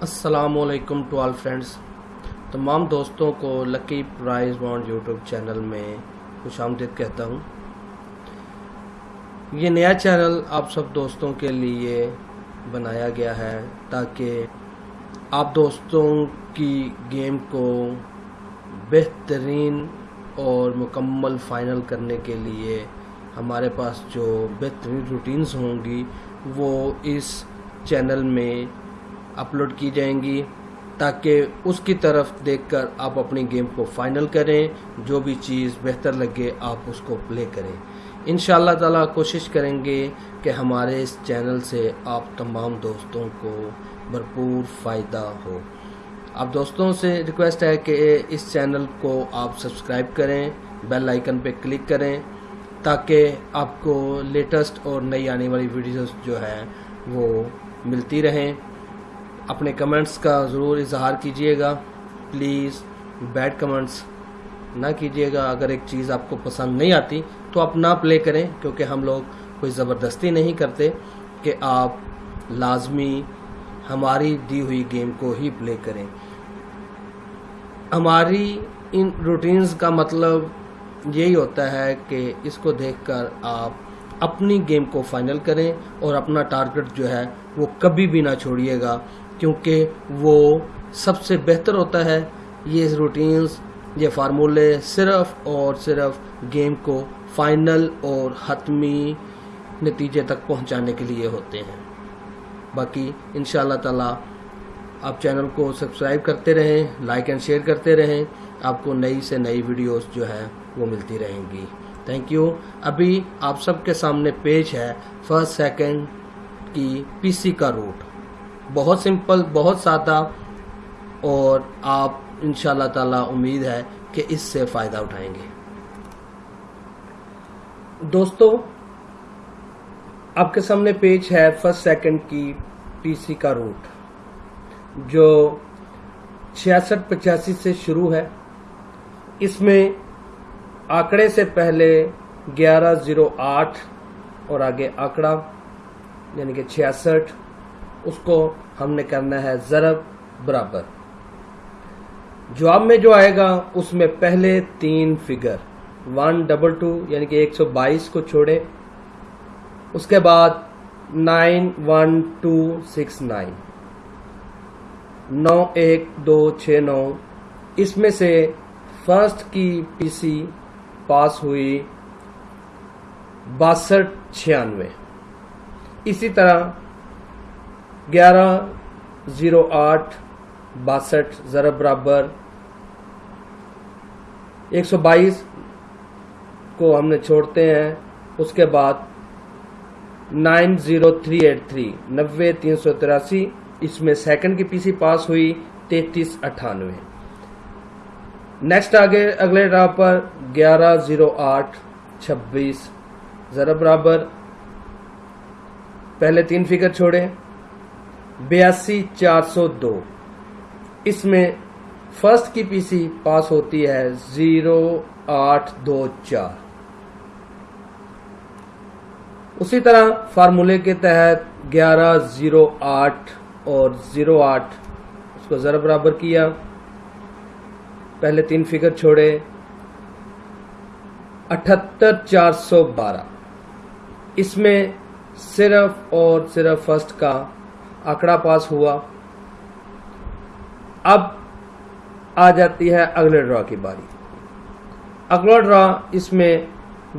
السلام علیکم to all friends. تمام دوستوں کو lucky prize bond YouTube channel میں خوش آمدید کہتا ہوں۔ یہ نیا چینل آپ سب دوستوں کے لیے بنایا گیا ہے تاکہ آپ دوستوں کی گیم کو بہترین اور مکمل فائنل کرنے کے لیے ہمارے پاس جو بہترین روٹینز ہوں گی وہ اس چینل میں اپلوڈ کی جائیں گی تاکہ اس کی طرف دیکھ کر آپ اپنی گیم کو فائنل کریں، جو بھی چیز بہتر لگے آپ اس کو پلے کریں۔ ان شاء اللہ تعالیٰ کوشش کریں گے کہ ہمارے اس چینل سے آپ تمام دوستوں کو بھرپور فائدہ ہو۔ آپ دوستوں سے ریکویسٹ ہے کہ اس چینل کو آپ سبسکرائب کریں بیل آئیکن پہ کلک کریں، تاکہ آپ کو لیٹسٹ اور نئی آنے والی ویڈیوز جو ہیں وہ ملتی رہیں۔ اپنے کمنٹس کا ضرور اظہار کیجیے گا۔ پلیز بیڈ کمنٹس نہ کیجیے گا۔ اگر ایک چیز آپ کو پسند نہیں آتی تو آپ نہ پلے کریں، کیونکہ ہم لوگ کوئی زبردستی نہیں کرتے کہ آپ لازمی ہماری دی ہوئی گیم کو ہی پلے کریں۔ ہماری ان روٹینز کا مطلب یہی ہوتا ہے کہ اس کو دیکھ کر آپ اپنی گیم کو فائنل کریں اور اپنا ٹارگٹ جو ہے وہ کبھی بھی نہ چھوڑیے گا۔ کیونکہ وہ سب سے بہتر ہوتا ہے، یہ روٹینز یہ فارمولے صرف اور صرف گیم کو فائنل اور حتمی نتیجے تک پہنچانے کے لیے ہوتے ہیں۔ باقی ان شاء اللہ تعالیٰ آپ چینل کو سبسکرائب کرتے رہیں لائک اینڈ شیئر کرتے رہیں، آپ کو نئی سے نئی ویڈیوز جو ہیں وہ ملتی رہیں گی۔ تھینک یو ابھی آپ سب کے سامنے پیج ہے فرسٹ سیکنڈ کی پی سی کا روٹ بہت سمپل، بہت سادہ اور آپ ان شاء اللہ تعالی امید ہے کہ اس سے فائدہ اٹھائیں گے۔ دوستو، آپ کے سامنے پیج ہے فرسٹ سیکنڈ کی پی سی کا روٹ، جو چھیاسٹھ پچاسی سے شروع ہے۔ اس میں آکڑے سے پہلے گیارہ زیرو آٹھ اور آگے آکڑا یعنی کہ چھیاسٹھ اس کو ہم نے کرنا ہے ضرب برابر۔ جواب میں جو آئے گا، اس میں پہلے تین فگر ون ڈبل ٹو یعنی کہ ایک سو بائیس کو چھوڑے۔ اس کے بعد nine one two six nine نو ایک دو چھ نو۔ اس میں سے فرسٹ کی پی سی پاس ہوئی باسٹھ چھیانوے۔ اسی طرح گیارہ زیرو آٹھ باسٹھ ضرب برابر ایک سو بائیس کو ہم نے چھوڑتے ہیں۔ اس کے بعد nine zero three eight three, نوے تین سو تراسی، اس میں سیکنڈ کی پی سی پاس ہوئی، تینتیس اٹھانوے۔ نیکسٹ آگے، اگلے ڈرا پر گیارہ زیرو آٹھ چھبیس ضرب برابر۔ پہلے تین فگر چھوڑے بیاسی چار سو دو۔ اس میں فرسٹ کی پی سی پاس ہوتی ہے زیرو آٹھ دو چار۔ اسی طرح فارمولے کے تحت گیارہ زیرو آٹھ اور زیرو آٹھ۔ اس کو ذرا برابر کیا۔ پہلے تین فگر چھوڑے۔ اٹھتر چار سو بارہ۔ اس میں صرف اور صرف فرسٹ کا آکڑا پاس ہوا۔ اب آ جاتی ہے اگلے ڈرا کی باری۔ اگلا ڈرا اس میں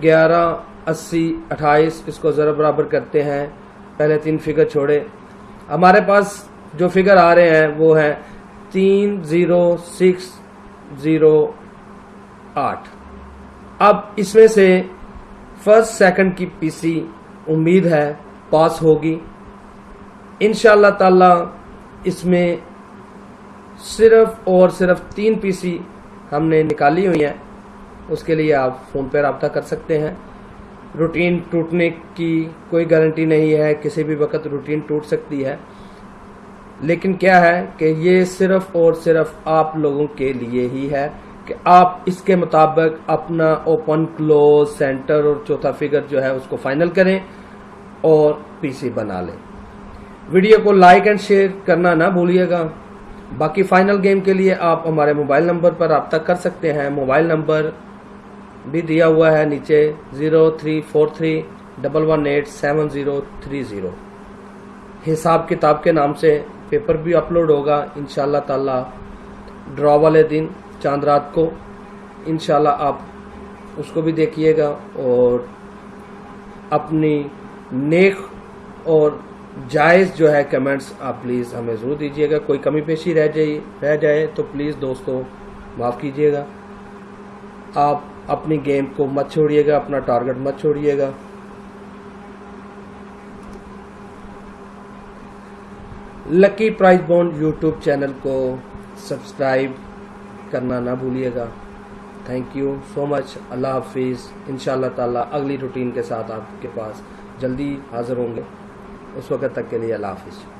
گیارہ، اسی، اٹھائیس، اس کو ذرا برابر کرتے ہیں۔ پہلے تین فگر چھوڑے۔ ہمارے پاس جو فگر آ رہے ہیں وہ ہیں تین، زیرو، سکس، زیرو، آٹھ۔ اب اس میں سے فرسٹ، سیکنڈ کی پی سی امید ہے پاس ہوگی۔ ان شاء اللہ تعالی اس میں صرف اور صرف تین پی سی ہم نے نکالی ہوئی ہیں۔ اس کے لیے آپ فون پہ رابطہ کر سکتے ہیں۔ روٹین ٹوٹنے کی کوئی گارنٹی نہیں ہے، کسی بھی وقت روٹین ٹوٹ سکتی ہے۔ لیکن کیا ہے کہ یہ صرف اور صرف آپ لوگوں کے لیے ہی ہے کہ آپ اس کے مطابق اپنا اوپن کلوز سینٹر اور چوتھا فگر جو ہے اس کو فائنل کریں اور پی سی بنا لیں۔ ویڈیو کو لائک اینڈ شیئر کرنا نہ بھولیے گا۔ باقی فائنل گیم کے لیے آپ ہمارے موبائل نمبر پر رابطہ کر سکتے ہیں۔ موبائل نمبر بھی دیا ہوا ہے نیچے zero three four three double one eight seven zero three zero. حساب کتاب کے نام سے پیپر بھی اپلوڈ ہوگا۔ انشاءاللہ تعالی ڈرا والے دن چاند رات کو انشاءاللہ آپ اس کو بھی دیکھیے گا اور اپنی نیک اور جائز جو ہے کمنٹس، آپ پلیز ہمیں ضرور دیجیے گا۔ کوئی کمی پیشی رہ جائے رہ جائے تو پلیز دوستو معاف کیجیے گا۔ آپ اپنی گیم کو مت چھوڑیے گا، اپنا ٹارگٹ مت چھوڑیے گا۔ Lucky prize bond YouTube channel کو سبسکرائب کرنا نہ بھولیے گا۔ تھینک یو سو مچ اللہ حافظ۔ انشاءاللہ تعالی اگلی روٹین کے ساتھ آپ کے پاس جلدی حاضر ہوں گے۔ اس وقت تک کے لیے اللہ حافظ۔